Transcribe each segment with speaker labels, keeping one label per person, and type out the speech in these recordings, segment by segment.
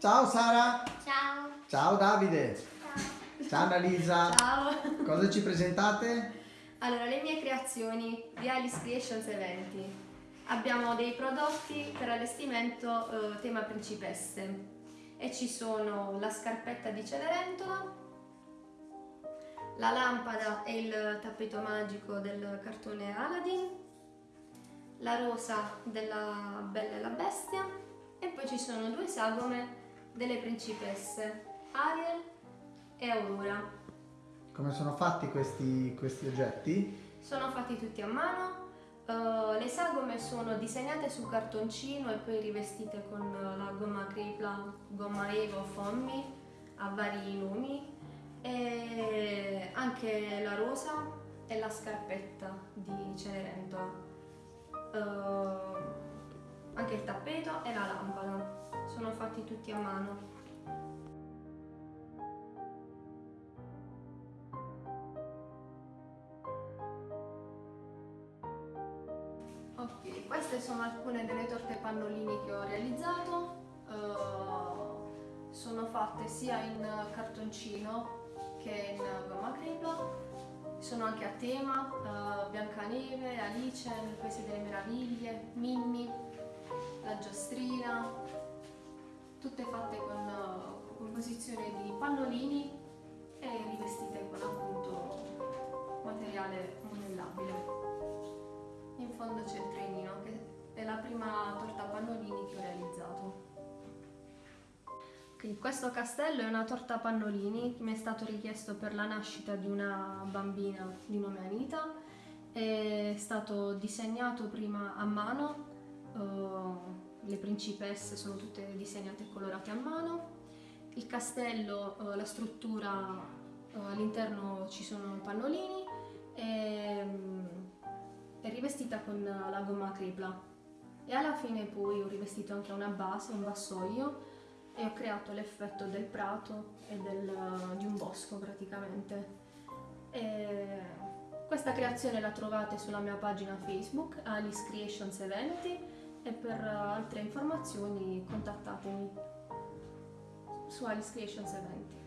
Speaker 1: Ciao Sara.
Speaker 2: Ciao.
Speaker 1: Ciao Davide.
Speaker 2: Ciao.
Speaker 1: Ciao Annalisa.
Speaker 3: Ciao!
Speaker 1: Cosa ci presentate?
Speaker 3: Allora, le mie creazioni di Alice Creations Eventi. Abbiamo dei prodotti per allestimento eh, tema principesse e ci sono la scarpetta di Cenerentola, la lampada e il tappeto magico del cartone Aladdin, la rosa della Bella e la Bestia e poi ci sono due sagome delle principesse Ariel e Aurora.
Speaker 1: Come sono fatti questi, questi oggetti?
Speaker 3: Sono fatti tutti a mano, eh, le sagome sono disegnate su cartoncino e poi rivestite con la gomma Cripla, gomma Evo Fommi a vari nomi e anche la rosa e la scarpetta di Cenerentola. Eh, anche il tappeto e la lampada sono fatti tutti a mano. Ok, queste sono alcune delle torte pannolini che ho realizzato. Eh, sono fatte sia in cartoncino che in gomma cripla. Sono anche a tema, eh, Biancaneve, Alice, nel Paese delle Meraviglie, Mimmi, la giostrina, tutte fatte con composizione di pannolini e rivestite con appunto materiale monellabile. In fondo c'è il trenino, che è la prima torta pannolini che ho realizzato. Ok, questo castello è una torta pannolini che mi è stato richiesto per la nascita di una bambina di nome Anita. È stato disegnato prima a mano, eh, le principesse sono tutte disegnate e colorate a mano. Il castello, eh, la struttura, eh, all'interno ci sono pannolini e mm, è rivestita con la gomma cripla e alla fine poi ho rivestito anche una base, un vassoio e ho creato l'effetto del prato e del, di un bosco praticamente. E questa creazione la trovate sulla mia pagina Facebook Alice Creations Eventi e per altre informazioni contattatemi su Alice Creations Eventi.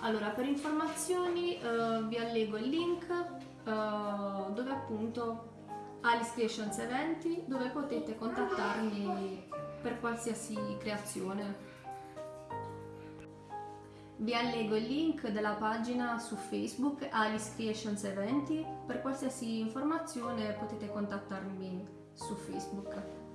Speaker 3: Allora, per informazioni eh, vi allego il link eh, dove appunto Alice Creations Eventi dove potete contattarmi per qualsiasi creazione. Vi allego il link della pagina su Facebook Alice Creations Eventi. Per qualsiasi informazione potete contattarmi su Facebook.